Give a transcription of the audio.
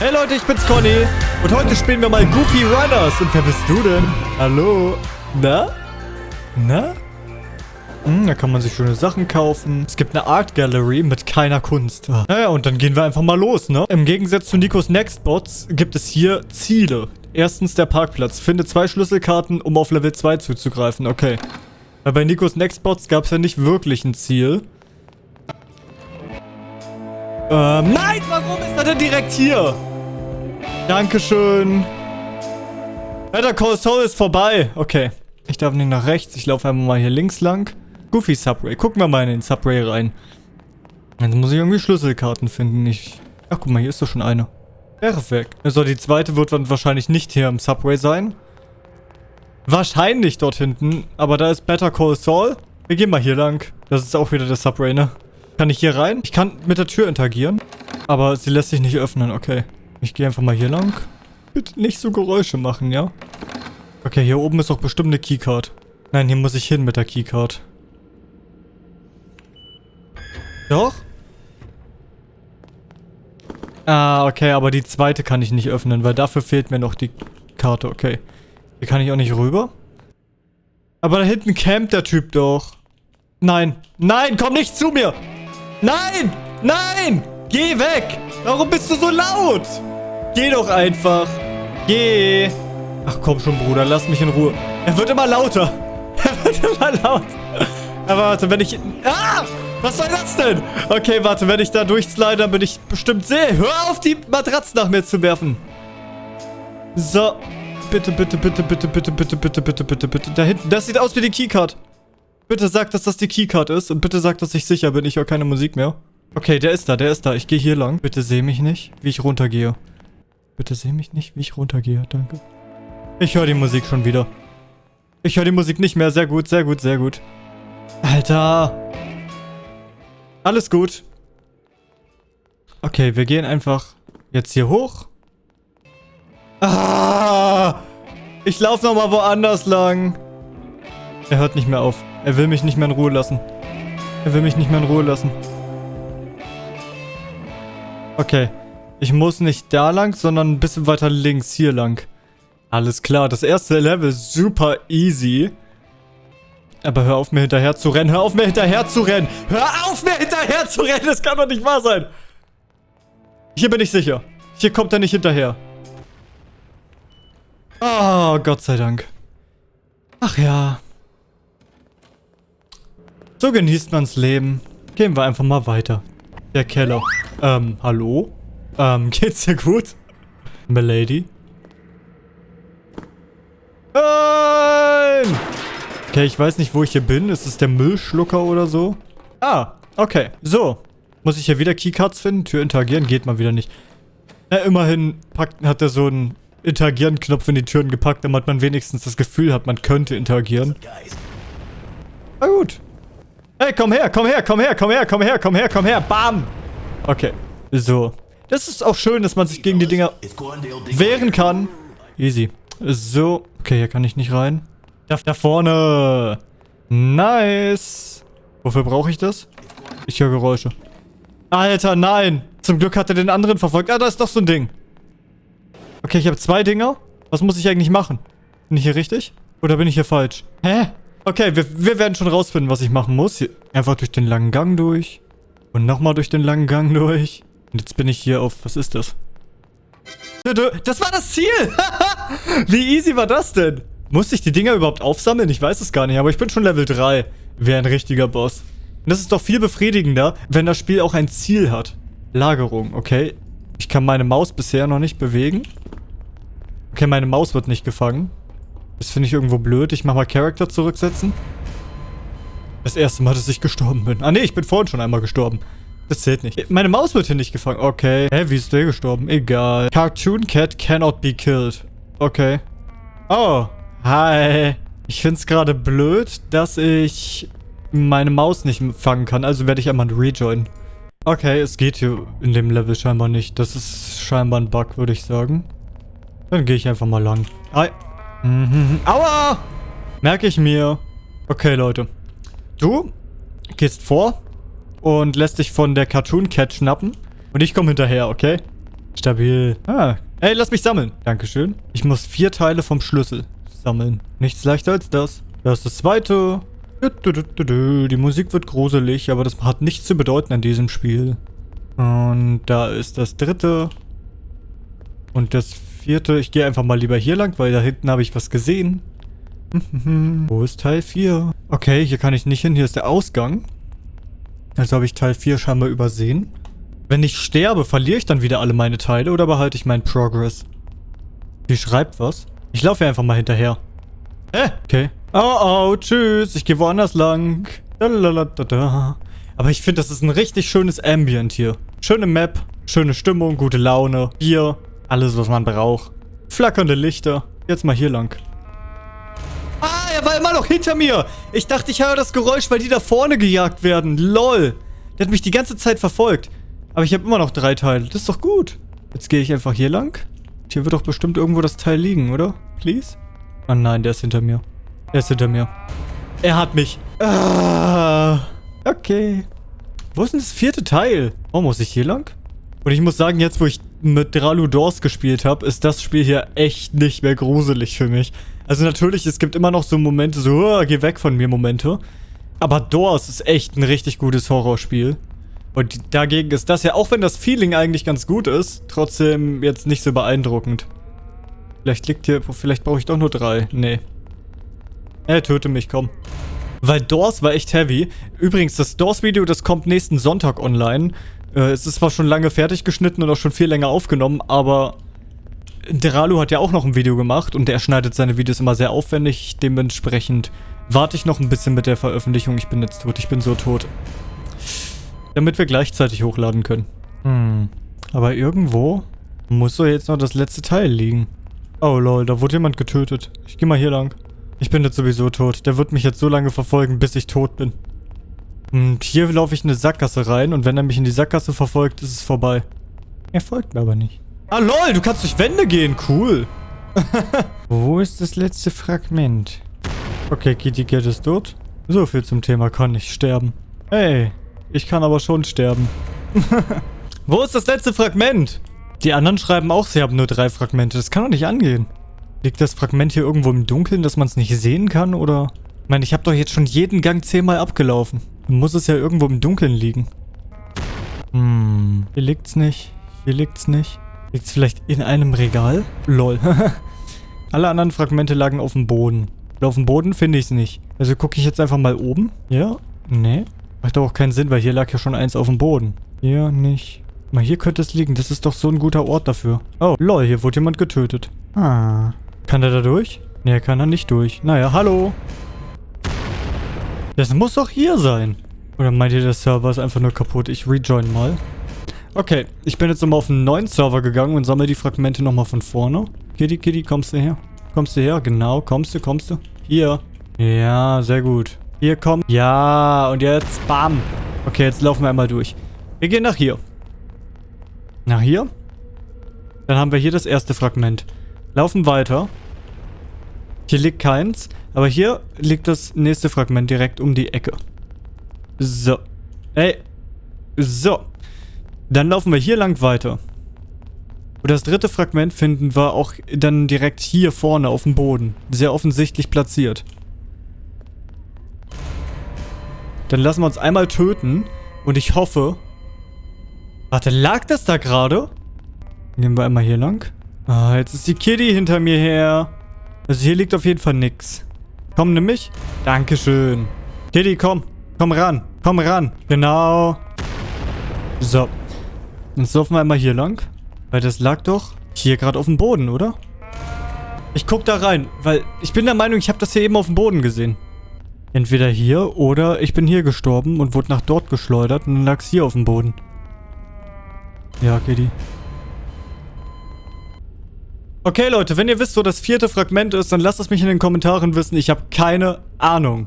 Hey Leute, ich bin's Conny und heute spielen wir mal Goofy Runners. Und wer bist du denn? Hallo? Na? Na? Hm, da kann man sich schöne Sachen kaufen. Es gibt eine Art Gallery mit keiner Kunst. Ah. Naja, und dann gehen wir einfach mal los, ne? Im Gegensatz zu Nikos Nextbots gibt es hier Ziele. Erstens der Parkplatz. Finde zwei Schlüsselkarten, um auf Level 2 zuzugreifen. Okay. Weil bei Nikos Nextbots gab es ja nicht wirklich ein Ziel. Ähm, nein, warum ist er denn direkt hier? Dankeschön. Better Call Saul ist vorbei. Okay. Ich darf nicht nach rechts. Ich laufe einfach mal hier links lang. Goofy Subway. Gucken wir mal in den Subway rein. Jetzt muss ich irgendwie Schlüsselkarten finden. Ich... Ach, guck mal, hier ist doch schon eine. Perfekt. Also die zweite wird dann wahrscheinlich nicht hier im Subway sein. Wahrscheinlich dort hinten. Aber da ist Better Call Saul. Wir gehen mal hier lang. Das ist auch wieder der Subway, ne? Kann ich hier rein? Ich kann mit der Tür interagieren. Aber sie lässt sich nicht öffnen. Okay. Ich gehe einfach mal hier lang. Bitte nicht so Geräusche machen, ja? Okay, hier oben ist doch bestimmt eine Keycard. Nein, hier muss ich hin mit der Keycard. Doch? Ah, okay, aber die zweite kann ich nicht öffnen, weil dafür fehlt mir noch die Karte. Okay. Hier kann ich auch nicht rüber. Aber da hinten campt der Typ doch. Nein. Nein, komm nicht zu mir. Nein. Nein. Geh weg. Warum bist du so laut? Geh doch einfach. Geh. Ach komm schon, Bruder. Lass mich in Ruhe. Er wird immer lauter. Er wird immer lauter. Aber warte, wenn ich... Ah! Was soll das denn? Okay, warte. Wenn ich da durchslide, dann bin ich bestimmt sehr... Hör auf, die Matratze nach mir zu werfen. So. Bitte, bitte, bitte, bitte, bitte, bitte, bitte, bitte, bitte, bitte. Da hinten. Das sieht aus wie die Keycard. Bitte sag, dass das die Keycard ist. Und bitte sag, dass ich sicher bin. Ich höre keine Musik mehr. Okay, der ist da, der ist da. Ich gehe hier lang. Bitte seh mich nicht, wie ich runtergehe. Bitte seh mich nicht, wie ich runtergehe. Danke. Ich höre die Musik schon wieder. Ich höre die Musik nicht mehr. Sehr gut, sehr gut, sehr gut. Alter. Alles gut. Okay, wir gehen einfach jetzt hier hoch. Ah! Ich laufe nochmal woanders lang. Er hört nicht mehr auf. Er will mich nicht mehr in Ruhe lassen. Er will mich nicht mehr in Ruhe lassen. Okay. Ich muss nicht da lang, sondern ein bisschen weiter links hier lang. Alles klar, das erste Level ist super easy. Aber hör auf, mir hinterher zu rennen. Hör auf, mir hinterher zu rennen. Hör auf, mir hinterher zu rennen. Das kann doch nicht wahr sein. Hier bin ich sicher. Hier kommt er nicht hinterher. Oh, Gott sei Dank. Ach ja. So genießt man's Leben. Gehen wir einfach mal weiter. Der Keller. Ähm, hallo? Ähm, geht's dir gut? Milady? Nein! Okay, ich weiß nicht, wo ich hier bin. Ist es der Müllschlucker oder so? Ah, okay. So. Muss ich hier wieder Keycards finden? Tür interagieren? Geht mal wieder nicht. Na, immerhin packt, hat er so einen Interagieren-Knopf in die Türen gepackt, damit man wenigstens das Gefühl hat, man könnte interagieren. Na gut. Hey, komm her, komm her, komm her, komm her, komm her, komm her, komm her. Bam! Okay. So. Das ist auch schön, dass man sich gegen die Dinger wehren kann. Easy. So. Okay, hier kann ich nicht rein. Da, da vorne. Nice. Wofür brauche ich das? Ich höre Geräusche. Alter, nein. Zum Glück hat er den anderen verfolgt. Ah, da ist doch so ein Ding. Okay, ich habe zwei Dinger. Was muss ich eigentlich machen? Bin ich hier richtig? Oder bin ich hier falsch? Hä? Okay, wir, wir werden schon rausfinden, was ich machen muss. Hier, einfach durch den langen Gang durch. Und nochmal durch den langen Gang durch. Und jetzt bin ich hier auf... Was ist das? Das war das Ziel! Wie easy war das denn? Musste ich die Dinger überhaupt aufsammeln? Ich weiß es gar nicht, aber ich bin schon Level 3. Wäre ein richtiger Boss. Und das ist doch viel befriedigender, wenn das Spiel auch ein Ziel hat. Lagerung, okay. Ich kann meine Maus bisher noch nicht bewegen. Okay, meine Maus wird nicht gefangen. Das finde ich irgendwo blöd. Ich mache mal Charakter zurücksetzen. Das erste Mal, dass ich gestorben bin. Ah, nee, ich bin vorhin schon einmal gestorben. Das zählt nicht. Meine Maus wird hier nicht gefangen. Okay. Hä, wie ist der gestorben? Egal. Cartoon Cat cannot be killed. Okay. Oh. Hi. Ich finde es gerade blöd, dass ich meine Maus nicht fangen kann. Also werde ich einmal rejoinen. Okay, es geht hier in dem Level scheinbar nicht. Das ist scheinbar ein Bug, würde ich sagen. Dann gehe ich einfach mal lang. Hi. Mhm. Aua! Merke ich mir. Okay, Leute. Du gehst vor und lässt dich von der Cartoon Cat schnappen. Und ich komme hinterher, okay? Stabil. Ah, ey, lass mich sammeln. Dankeschön. Ich muss vier Teile vom Schlüssel sammeln. Nichts leichter als das. Das ist das zweite. Die Musik wird gruselig, aber das hat nichts zu bedeuten an diesem Spiel. Und da ist das dritte. Und das vierte. Ich gehe einfach mal lieber hier lang, weil da hinten habe ich was gesehen. Wo ist Teil 4? Okay, hier kann ich nicht hin. Hier ist der Ausgang. Also habe ich Teil 4 scheinbar übersehen. Wenn ich sterbe, verliere ich dann wieder alle meine Teile oder behalte ich meinen Progress? Die schreibt was. Ich laufe einfach mal hinterher. Hä? Okay. Oh, oh, tschüss. Ich gehe woanders lang. Aber ich finde, das ist ein richtig schönes Ambient hier. Schöne Map, schöne Stimmung, gute Laune, Bier, alles, was man braucht. Flackernde Lichter. Jetzt mal hier lang. Ah, er war immer noch hinter mir. Ich dachte, ich höre das Geräusch, weil die da vorne gejagt werden. Lol. Der hat mich die ganze Zeit verfolgt. Aber ich habe immer noch drei Teile. Das ist doch gut. Jetzt gehe ich einfach hier lang. Hier wird doch bestimmt irgendwo das Teil liegen, oder? Please? Oh nein, der ist hinter mir. Der ist hinter mir. Er hat mich. Ah, okay. Wo ist denn das vierte Teil? Oh, muss ich hier lang? Und ich muss sagen, jetzt wo ich mit Dralu Doors gespielt habe, ist das Spiel hier echt nicht mehr gruselig für mich. Also natürlich, es gibt immer noch so Momente, so, oh, geh weg von mir Momente. Aber Doors ist echt ein richtig gutes Horrorspiel. Und dagegen ist das ja, auch wenn das Feeling eigentlich ganz gut ist, trotzdem jetzt nicht so beeindruckend. Vielleicht liegt hier, vielleicht brauche ich doch nur drei. Nee. Er töte mich, komm. Weil Doors war echt heavy. Übrigens, das Doors-Video, das kommt nächsten Sonntag online. Äh, es ist zwar schon lange fertig geschnitten und auch schon viel länger aufgenommen, aber Deralu hat ja auch noch ein Video gemacht und der schneidet seine Videos immer sehr aufwendig. Dementsprechend warte ich noch ein bisschen mit der Veröffentlichung. Ich bin jetzt tot, ich bin so tot. Damit wir gleichzeitig hochladen können. Hm. Aber irgendwo muss doch jetzt noch das letzte Teil liegen. Oh lol, da wurde jemand getötet. Ich geh mal hier lang. Ich bin jetzt sowieso tot. Der wird mich jetzt so lange verfolgen, bis ich tot bin. Und hier laufe ich in eine Sackgasse rein und wenn er mich in die Sackgasse verfolgt, ist es vorbei. Er folgt mir aber nicht. Ah lol, du kannst durch Wände gehen. Cool. Wo ist das letzte Fragment? Okay, Kitty Cat ist tot. So viel zum Thema kann nicht sterben. Hey, ich kann aber schon sterben. Wo ist das letzte Fragment? Die anderen schreiben auch, sie haben nur drei Fragmente. Das kann doch nicht angehen. Liegt das Fragment hier irgendwo im Dunkeln, dass man es nicht sehen kann, oder? Ich meine, ich habe doch jetzt schon jeden Gang zehnmal abgelaufen. Dann muss es ja irgendwo im Dunkeln liegen. Hm, hier liegt's nicht. Hier liegt's nicht. Liegt's vielleicht in einem Regal? Lol. Alle anderen Fragmente lagen auf dem Boden. Und auf dem Boden finde ich es nicht. Also gucke ich jetzt einfach mal oben. Ja? Nee. Macht doch auch keinen Sinn, weil hier lag ja schon eins auf dem Boden. Hier nicht. Mal hier könnte es liegen. Das ist doch so ein guter Ort dafür. Oh, lol, hier wurde jemand getötet. Ah. Kann der da durch? Nee, kann er nicht durch. Naja, hallo. Das muss doch hier sein. Oder meint ihr, der Server ist einfach nur kaputt? Ich rejoin mal. Okay, ich bin jetzt nochmal auf einen neuen Server gegangen und sammle die Fragmente nochmal von vorne. Kitty, Kitty, kommst du her? Kommst du her? Genau, kommst du, kommst du? Hier. Ja, sehr gut. Hier, komm. Ja, und jetzt, bam. Okay, jetzt laufen wir einmal durch. Wir gehen nach hier. Nach hier. Dann haben wir hier das erste Fragment. Laufen weiter. Hier liegt keins. Aber hier liegt das nächste Fragment direkt um die Ecke. So. Ey. So. Dann laufen wir hier lang weiter. Und das dritte Fragment finden wir auch dann direkt hier vorne auf dem Boden. Sehr offensichtlich platziert. Dann lassen wir uns einmal töten. Und ich hoffe... Warte, lag das da gerade? Gehen wir einmal hier lang. Ah, jetzt ist die Kitty hinter mir her. Also hier liegt auf jeden Fall nix. Komm, nimm mich. Dankeschön. Kitty, komm. Komm ran. Komm ran. Genau. So. Jetzt laufen wir einmal hier lang. Weil das lag doch hier gerade auf dem Boden, oder? Ich guck da rein, weil ich bin der Meinung, ich habe das hier eben auf dem Boden gesehen. Entweder hier oder ich bin hier gestorben und wurde nach dort geschleudert und dann lag es hier auf dem Boden. Ja, Kitty. Okay, Leute, wenn ihr wisst, wo das vierte Fragment ist, dann lasst es mich in den Kommentaren wissen. Ich habe keine Ahnung.